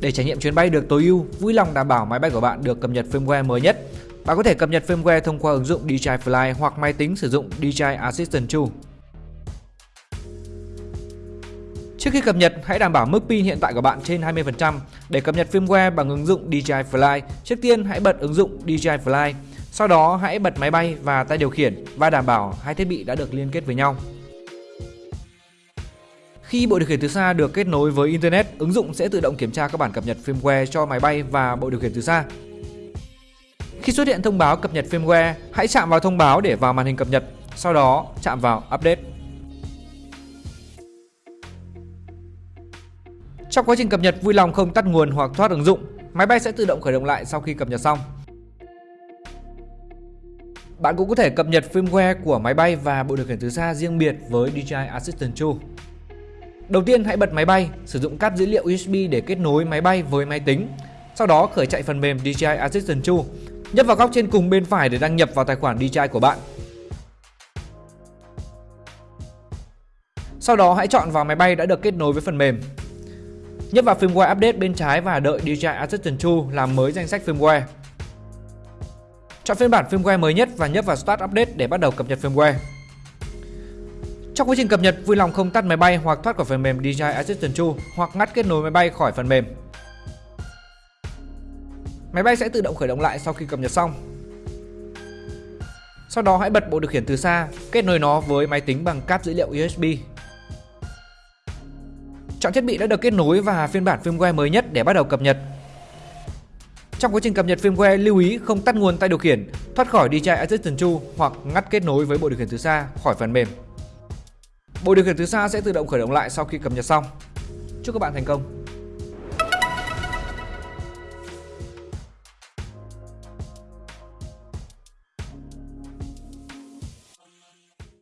Để trải nghiệm chuyến bay được tối ưu, vui lòng đảm bảo máy bay của bạn được cập nhật firmware mới nhất. Bạn có thể cập nhật firmware thông qua ứng dụng DJI Fly hoặc máy tính sử dụng DJI Assistant 2. Trước khi cập nhật, hãy đảm bảo mức pin hiện tại của bạn trên 20%. Để cập nhật firmware bằng ứng dụng DJI Fly, trước tiên hãy bật ứng dụng DJI Fly. Sau đó hãy bật máy bay và tay điều khiển và đảm bảo hai thiết bị đã được liên kết với nhau. Khi bộ điều khiển từ xa được kết nối với Internet, ứng dụng sẽ tự động kiểm tra các bản cập nhật firmware cho máy bay và bộ điều khiển từ xa. Khi xuất hiện thông báo cập nhật firmware, hãy chạm vào thông báo để vào màn hình cập nhật, sau đó chạm vào Update. Trong quá trình cập nhật, vui lòng không tắt nguồn hoặc thoát ứng dụng. Máy bay sẽ tự động khởi động lại sau khi cập nhật xong. Bạn cũng có thể cập nhật firmware của máy bay và bộ điều khiển từ xa riêng biệt với DJI Assistant 2. Đầu tiên hãy bật máy bay, sử dụng cáp dữ liệu USB để kết nối máy bay với máy tính. Sau đó khởi chạy phần mềm DJI Assistant 2. Nhấp vào góc trên cùng bên phải để đăng nhập vào tài khoản DJI của bạn. Sau đó hãy chọn vào máy bay đã được kết nối với phần mềm. Nhấp vào firmware update bên trái và đợi DJI Assistant 2 làm mới danh sách firmware. Chọn phiên bản firmware mới nhất và nhấp vào Start Update để bắt đầu cập nhật firmware. Trong quá trình cập nhật, vui lòng không tắt máy bay hoặc thoát khỏi phần mềm DJI Assistant 2 hoặc ngắt kết nối máy bay khỏi phần mềm. Máy bay sẽ tự động khởi động lại sau khi cập nhật xong. Sau đó hãy bật bộ điều khiển từ xa, kết nối nó với máy tính bằng cáp dữ liệu USB. Chọn thiết bị đã được kết nối và phiên bản firmware mới nhất để bắt đầu cập nhật. Trong quá trình cập nhật firmware, lưu ý không tắt nguồn tay điều khiển, thoát khỏi DJI Assistant 2 hoặc ngắt kết nối với bộ điều khiển từ xa khỏi phần mềm. Bộ điều khiển từ xa sẽ tự động khởi động lại sau khi cập nhật xong. Chúc các bạn thành công!